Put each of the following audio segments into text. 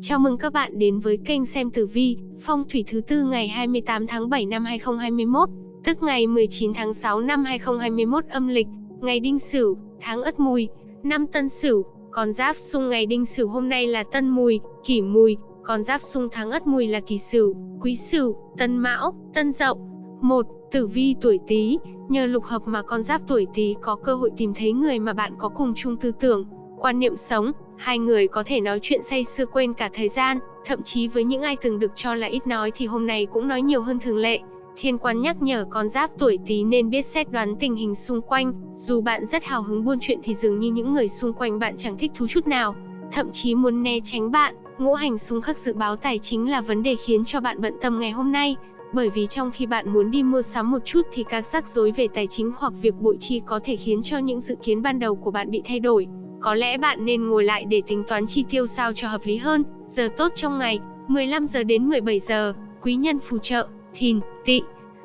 Chào mừng các bạn đến với kênh xem tử vi, phong thủy thứ tư ngày 28 tháng 7 năm 2021, tức ngày 19 tháng 6 năm 2021 âm lịch, ngày Đinh Sửu, tháng Ất Mùi, năm Tân Sửu, con giáp xung ngày Đinh Sửu hôm nay là Tân Mùi, Kỷ Mùi, con giáp xung tháng Ất Mùi là Kỷ Sửu, Quý Sửu, Tân Mão, Tân Dậu. 1. Tử vi tuổi Tý, nhờ lục hợp mà con giáp tuổi Tý có cơ hội tìm thấy người mà bạn có cùng chung tư tưởng, quan niệm sống, hai người có thể nói chuyện say sưa quên cả thời gian, thậm chí với những ai từng được cho là ít nói thì hôm nay cũng nói nhiều hơn thường lệ. Thiên quan nhắc nhở con giáp tuổi Tý nên biết xét đoán tình hình xung quanh, dù bạn rất hào hứng buôn chuyện thì dường như những người xung quanh bạn chẳng thích thú chút nào, thậm chí muốn né tránh bạn. Ngũ hành xung khắc dự báo tài chính là vấn đề khiến cho bạn bận tâm ngày hôm nay, bởi vì trong khi bạn muốn đi mua sắm một chút thì các rắc rối về tài chính hoặc việc bội chi có thể khiến cho những dự kiến ban đầu của bạn bị thay đổi. Có lẽ bạn nên ngồi lại để tính toán chi tiêu sao cho hợp lý hơn. Giờ tốt trong ngày, 15 giờ đến 17 giờ, quý nhân phù trợ, thìn, tỵ.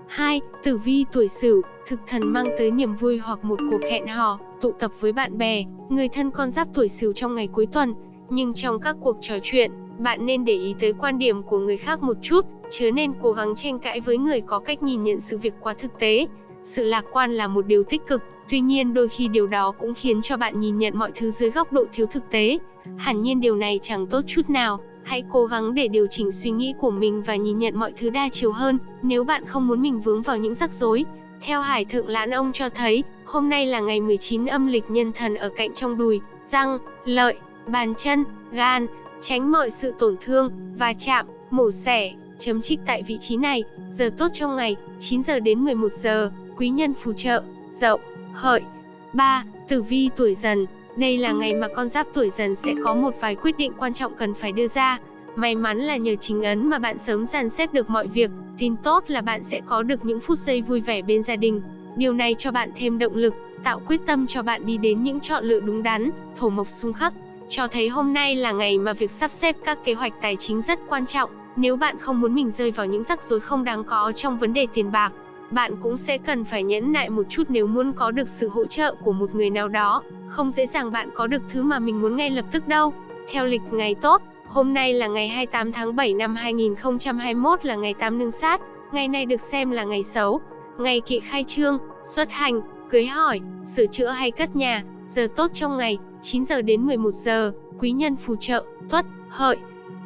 2. Tử vi tuổi Sửu, thực thần mang tới niềm vui hoặc một cuộc hẹn hò, tụ tập với bạn bè, người thân con giáp tuổi Sửu trong ngày cuối tuần. Nhưng trong các cuộc trò chuyện, bạn nên để ý tới quan điểm của người khác một chút, chớ nên cố gắng tranh cãi với người có cách nhìn nhận sự việc quá thực tế. Sự lạc quan là một điều tích cực, tuy nhiên đôi khi điều đó cũng khiến cho bạn nhìn nhận mọi thứ dưới góc độ thiếu thực tế. Hẳn nhiên điều này chẳng tốt chút nào, hãy cố gắng để điều chỉnh suy nghĩ của mình và nhìn nhận mọi thứ đa chiều hơn, nếu bạn không muốn mình vướng vào những rắc rối. Theo Hải Thượng Lãn Ông cho thấy, hôm nay là ngày 19 âm lịch nhân thần ở cạnh trong đùi, răng, lợi, bàn chân, gan, tránh mọi sự tổn thương, và chạm, mổ xẻ, chấm trích tại vị trí này. Giờ tốt trong ngày, 9 giờ đến 11 giờ, quý nhân phù trợ, dậu, hợi. 3. Tử vi tuổi dần, đây là ngày mà con giáp tuổi dần sẽ có một vài quyết định quan trọng cần phải đưa ra. May mắn là nhờ chính ấn mà bạn sớm dàn xếp được mọi việc, tin tốt là bạn sẽ có được những phút giây vui vẻ bên gia đình. Điều này cho bạn thêm động lực, tạo quyết tâm cho bạn đi đến những chọn lựa đúng đắn, thổ mộc xung khắc. Cho thấy hôm nay là ngày mà việc sắp xếp các kế hoạch tài chính rất quan trọng. Nếu bạn không muốn mình rơi vào những rắc rối không đáng có trong vấn đề tiền bạc, bạn cũng sẽ cần phải nhẫn nại một chút nếu muốn có được sự hỗ trợ của một người nào đó. Không dễ dàng bạn có được thứ mà mình muốn ngay lập tức đâu. Theo lịch ngày tốt, hôm nay là ngày 28 tháng 7 năm 2021 là ngày tam nương sát. Ngày này được xem là ngày xấu, ngày kỵ khai trương, xuất hành, cưới hỏi, sửa chữa hay cất nhà. Giờ tốt trong ngày, 9 giờ đến 11 giờ, quý nhân phù trợ, tuất, hợi.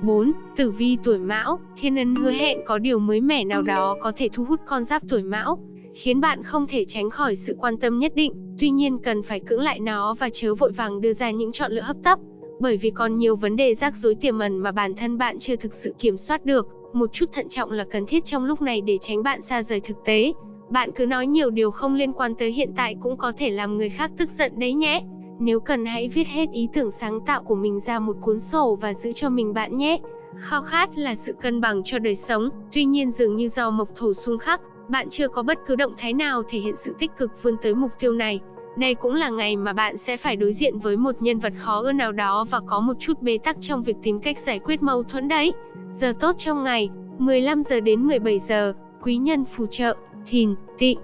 4. Tử vi tuổi Mão, thiên ấn hứa hẹn có điều mới mẻ nào đó có thể thu hút con giáp tuổi Mão, khiến bạn không thể tránh khỏi sự quan tâm nhất định, tuy nhiên cần phải cưỡng lại nó và chớ vội vàng đưa ra những chọn lựa hấp tấp, bởi vì còn nhiều vấn đề rắc rối tiềm ẩn mà bản thân bạn chưa thực sự kiểm soát được, một chút thận trọng là cần thiết trong lúc này để tránh bạn xa rời thực tế. Bạn cứ nói nhiều điều không liên quan tới hiện tại cũng có thể làm người khác tức giận đấy nhé. Nếu cần hãy viết hết ý tưởng sáng tạo của mình ra một cuốn sổ và giữ cho mình bạn nhé. Khao khát là sự cân bằng cho đời sống, tuy nhiên dường như do mộc thổ xung khắc, bạn chưa có bất cứ động thái nào thể hiện sự tích cực vươn tới mục tiêu này. Đây cũng là ngày mà bạn sẽ phải đối diện với một nhân vật khó ưa nào đó và có một chút bế tắc trong việc tìm cách giải quyết mâu thuẫn đấy. Giờ tốt trong ngày, 15 giờ đến 17 giờ, quý nhân phù trợ, thìn, tỵ.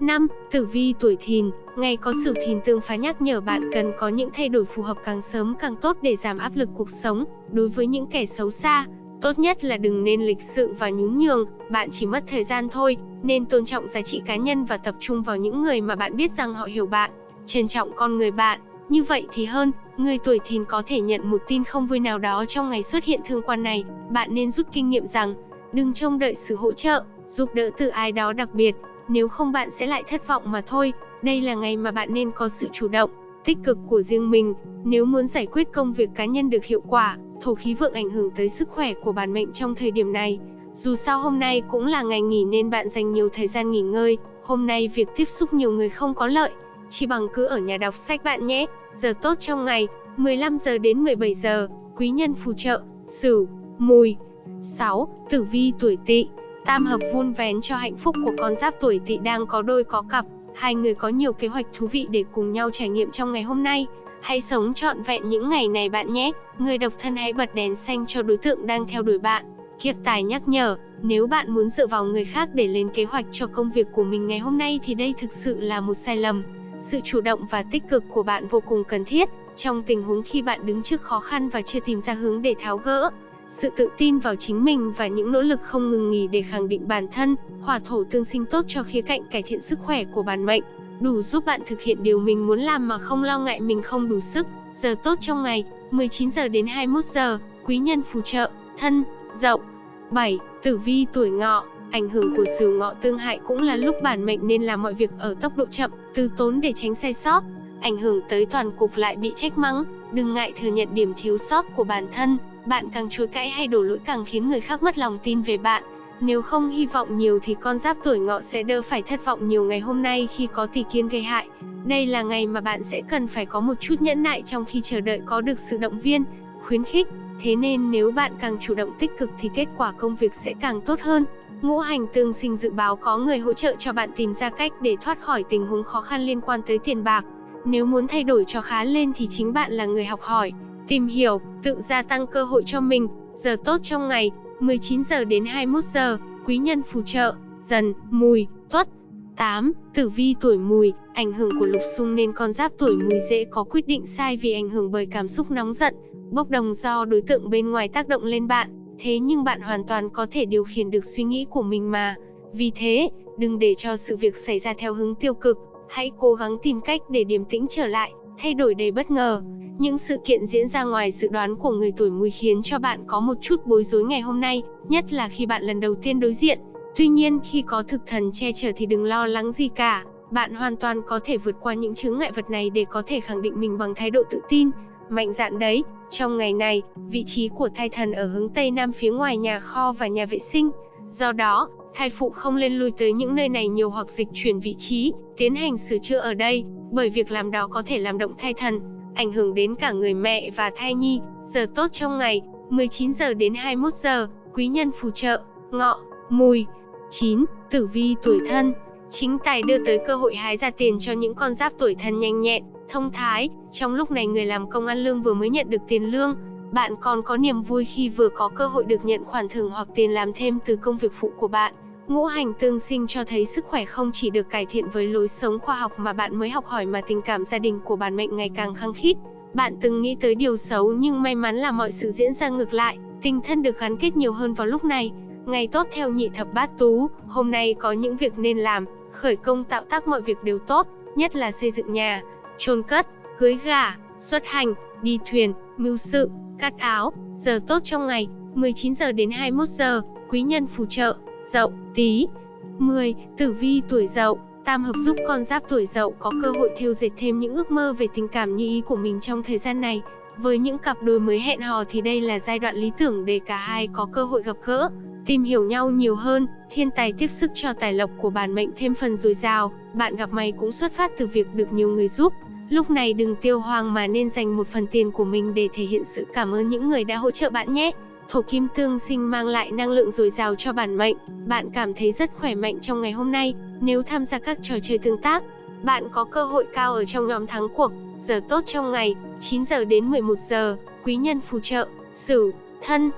5. Tử vi tuổi thìn, ngày có sửu thìn tương phá nhắc nhở bạn cần có những thay đổi phù hợp càng sớm càng tốt để giảm áp lực cuộc sống. Đối với những kẻ xấu xa, tốt nhất là đừng nên lịch sự và nhún nhường, bạn chỉ mất thời gian thôi, nên tôn trọng giá trị cá nhân và tập trung vào những người mà bạn biết rằng họ hiểu bạn, trân trọng con người bạn. Như vậy thì hơn, người tuổi thìn có thể nhận một tin không vui nào đó trong ngày xuất hiện thương quan này, bạn nên rút kinh nghiệm rằng, đừng trông đợi sự hỗ trợ, giúp đỡ từ ai đó đặc biệt, nếu không bạn sẽ lại thất vọng mà thôi. Đây là ngày mà bạn nên có sự chủ động, tích cực của riêng mình. Nếu muốn giải quyết công việc cá nhân được hiệu quả, thổ khí vượng ảnh hưởng tới sức khỏe của bản mệnh trong thời điểm này. Dù sao hôm nay cũng là ngày nghỉ nên bạn dành nhiều thời gian nghỉ ngơi. Hôm nay việc tiếp xúc nhiều người không có lợi, chỉ bằng cứ ở nhà đọc sách bạn nhé. Giờ tốt trong ngày, 15 giờ đến 17 giờ, quý nhân phù trợ, Sửu, Mùi. 6. Tử vi tuổi Tỵ Tam hợp vun vén cho hạnh phúc của con giáp tuổi tỵ đang có đôi có cặp, hai người có nhiều kế hoạch thú vị để cùng nhau trải nghiệm trong ngày hôm nay. Hãy sống trọn vẹn những ngày này bạn nhé. Người độc thân hãy bật đèn xanh cho đối tượng đang theo đuổi bạn. Kiếp tài nhắc nhở, nếu bạn muốn dựa vào người khác để lên kế hoạch cho công việc của mình ngày hôm nay thì đây thực sự là một sai lầm. Sự chủ động và tích cực của bạn vô cùng cần thiết. trong tình huống khi bạn đứng trước khó khăn và chưa tìm ra hướng để tháo gỡ. Sự tự tin vào chính mình và những nỗ lực không ngừng nghỉ để khẳng định bản thân, hỏa thổ tương sinh tốt cho khía cạnh cải thiện sức khỏe của bản mệnh, đủ giúp bạn thực hiện điều mình muốn làm mà không lo ngại mình không đủ sức. Giờ tốt trong ngày, 19 giờ đến 21 giờ, quý nhân phù trợ, thân, dậu. 7. Tử vi tuổi ngọ, ảnh hưởng của sửu ngọ tương hại cũng là lúc bản mệnh nên làm mọi việc ở tốc độ chậm, từ tốn để tránh sai sót. Ảnh hưởng tới toàn cục lại bị trách mắng, đừng ngại thừa nhận điểm thiếu sót của bản thân, bạn càng chối cãi hay đổ lỗi càng khiến người khác mất lòng tin về bạn. Nếu không hy vọng nhiều thì con giáp tuổi ngọ sẽ đỡ phải thất vọng nhiều ngày hôm nay khi có tỷ kiên gây hại. Đây là ngày mà bạn sẽ cần phải có một chút nhẫn nại trong khi chờ đợi có được sự động viên, khuyến khích. Thế nên nếu bạn càng chủ động tích cực thì kết quả công việc sẽ càng tốt hơn. Ngũ hành tương sinh dự báo có người hỗ trợ cho bạn tìm ra cách để thoát khỏi tình huống khó khăn liên quan tới tiền bạc. Nếu muốn thay đổi cho khá lên thì chính bạn là người học hỏi, tìm hiểu, tự gia tăng cơ hội cho mình. Giờ tốt trong ngày, 19 giờ đến 21 giờ, quý nhân phù trợ, dần, mùi, tuất. 8. Tử vi tuổi mùi, ảnh hưởng của lục xung nên con giáp tuổi mùi dễ có quyết định sai vì ảnh hưởng bởi cảm xúc nóng giận, bốc đồng do đối tượng bên ngoài tác động lên bạn. Thế nhưng bạn hoàn toàn có thể điều khiển được suy nghĩ của mình mà. Vì thế, đừng để cho sự việc xảy ra theo hướng tiêu cực, hãy cố gắng tìm cách để điềm tĩnh trở lại, thay đổi đầy bất ngờ. Những sự kiện diễn ra ngoài dự đoán của người tuổi mùi khiến cho bạn có một chút bối rối ngày hôm nay, nhất là khi bạn lần đầu tiên đối diện. Tuy nhiên khi có thực thần che chở thì đừng lo lắng gì cả, bạn hoàn toàn có thể vượt qua những chướng ngại vật này để có thể khẳng định mình bằng thái độ tự tin, mạnh dạn đấy. Trong ngày này, vị trí của thai thần ở hướng Tây Nam phía ngoài nhà kho và nhà vệ sinh. Do đó, thai phụ không lên lui tới những nơi này nhiều hoặc dịch chuyển vị trí, tiến hành sửa chữa ở đây, bởi việc làm đó có thể làm động thai thần, ảnh hưởng đến cả người mẹ và thai nhi. Giờ tốt trong ngày, 19 giờ đến 21 giờ, quý nhân phù trợ, ngọ, mùi. 9. Tử vi tuổi thân Chính tài đưa tới cơ hội hái ra tiền cho những con giáp tuổi thân nhanh nhẹn, thông thái. Trong lúc này người làm công ăn lương vừa mới nhận được tiền lương, bạn còn có niềm vui khi vừa có cơ hội được nhận khoản thưởng hoặc tiền làm thêm từ công việc phụ của bạn. Ngũ hành tương sinh cho thấy sức khỏe không chỉ được cải thiện với lối sống khoa học mà bạn mới học hỏi mà tình cảm gia đình của bản mệnh ngày càng khăng khít. Bạn từng nghĩ tới điều xấu nhưng may mắn là mọi sự diễn ra ngược lại, tình thân được gắn kết nhiều hơn vào lúc này. Ngày tốt theo nhị thập bát tú, hôm nay có những việc nên làm, khởi công tạo tác mọi việc đều tốt, nhất là xây dựng nhà, chôn cất, cưới gà, xuất hành, đi thuyền, mưu sự, cắt áo. Giờ tốt trong ngày, 19 giờ đến 21 giờ, quý nhân phù trợ, Dậu, Tý. 10. Tử vi tuổi Dậu, tam hợp giúp con giáp tuổi Dậu có cơ hội thêu dệt thêm những ước mơ về tình cảm như ý của mình trong thời gian này. Với những cặp đôi mới hẹn hò thì đây là giai đoạn lý tưởng để cả hai có cơ hội gặp gỡ, tìm hiểu nhau nhiều hơn, thiên tài tiếp sức cho tài lộc của bản mệnh thêm phần dồi dào, bạn gặp may cũng xuất phát từ việc được nhiều người giúp. Lúc này đừng tiêu hoang mà nên dành một phần tiền của mình để thể hiện sự cảm ơn những người đã hỗ trợ bạn nhé. Thổ kim tương sinh mang lại năng lượng dồi dào cho bản mệnh, bạn cảm thấy rất khỏe mạnh trong ngày hôm nay, nếu tham gia các trò chơi tương tác, bạn có cơ hội cao ở trong nhóm thắng cuộc. Giờ tốt trong ngày, 9 giờ đến 11 giờ, quý nhân phù trợ, Sửu, Thân.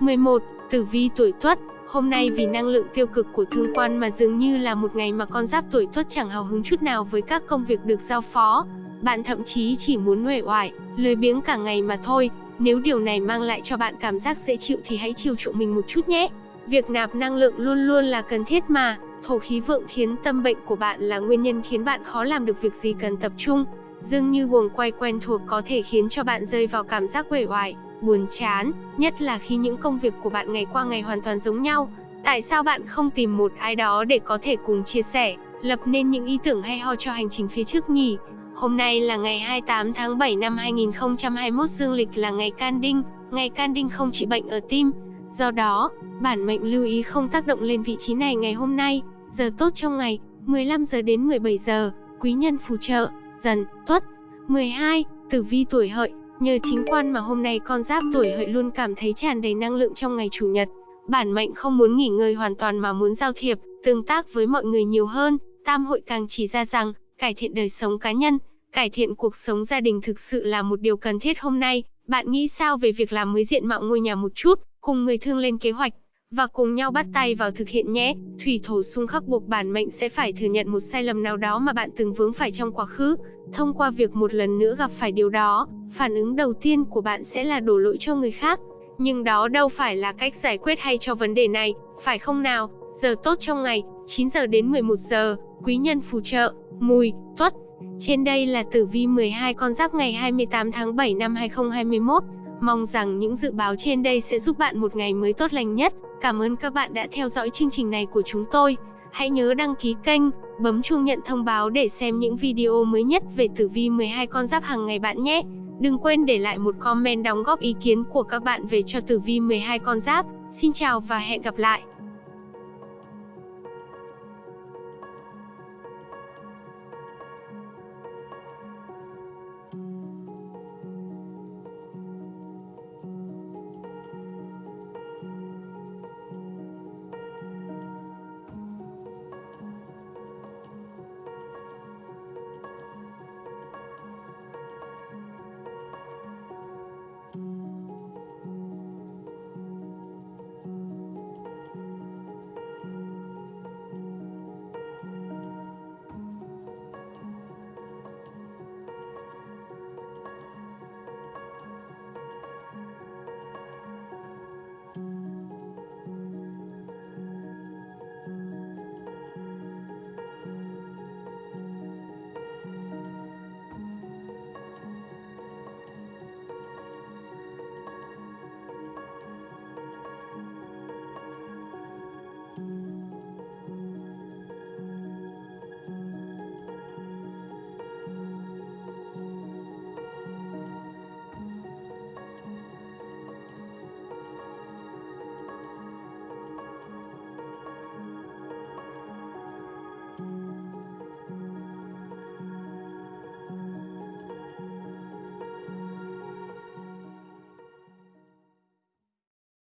11. Tử vi tuổi Tuất, hôm nay vì năng lượng tiêu cực của thương quan mà dường như là một ngày mà con giáp tuổi Tuất chẳng hào hứng chút nào với các công việc được giao phó. Bạn thậm chí chỉ muốn uể oải, lười biếng cả ngày mà thôi, nếu điều này mang lại cho bạn cảm giác dễ chịu thì hãy chiều chuộng mình một chút nhé. Việc nạp năng lượng luôn luôn là cần thiết mà. Thổ khí vượng khiến tâm bệnh của bạn là nguyên nhân khiến bạn khó làm được việc gì cần tập trung. Dường như guồng quay quen thuộc có thể khiến cho bạn rơi vào cảm giác uể oải, buồn chán, nhất là khi những công việc của bạn ngày qua ngày hoàn toàn giống nhau. Tại sao bạn không tìm một ai đó để có thể cùng chia sẻ, lập nên những ý tưởng hay ho cho hành trình phía trước nhỉ? Hôm nay là ngày 28 tháng 7 năm 2021 dương lịch là ngày can đinh, ngày can đinh không trị bệnh ở tim. Do đó, bản mệnh lưu ý không tác động lên vị trí này ngày hôm nay, giờ tốt trong ngày, 15 giờ đến 17 giờ, quý nhân phù trợ, dần, tuất. 12. Tử vi tuổi hợi, nhờ chính quan mà hôm nay con giáp tuổi hợi luôn cảm thấy tràn đầy năng lượng trong ngày chủ nhật. Bản mệnh không muốn nghỉ ngơi hoàn toàn mà muốn giao thiệp, tương tác với mọi người nhiều hơn, tam hội càng chỉ ra rằng, cải thiện đời sống cá nhân, cải thiện cuộc sống gia đình thực sự là một điều cần thiết hôm nay. Bạn nghĩ sao về việc làm mới diện mạo ngôi nhà một chút, cùng người thương lên kế hoạch, và cùng nhau bắt tay vào thực hiện nhé. Thủy thổ xung khắc buộc bản mệnh sẽ phải thừa nhận một sai lầm nào đó mà bạn từng vướng phải trong quá khứ. Thông qua việc một lần nữa gặp phải điều đó, phản ứng đầu tiên của bạn sẽ là đổ lỗi cho người khác. Nhưng đó đâu phải là cách giải quyết hay cho vấn đề này, phải không nào? Giờ tốt trong ngày, 9 giờ đến 11 giờ, quý nhân phù trợ, mùi, tuất. Trên đây là tử vi 12 con giáp ngày 28 tháng 7 năm 2021. Mong rằng những dự báo trên đây sẽ giúp bạn một ngày mới tốt lành nhất. Cảm ơn các bạn đã theo dõi chương trình này của chúng tôi. Hãy nhớ đăng ký kênh, bấm chuông nhận thông báo để xem những video mới nhất về tử vi 12 con giáp hàng ngày bạn nhé. Đừng quên để lại một comment đóng góp ý kiến của các bạn về cho tử vi 12 con giáp. Xin chào và hẹn gặp lại.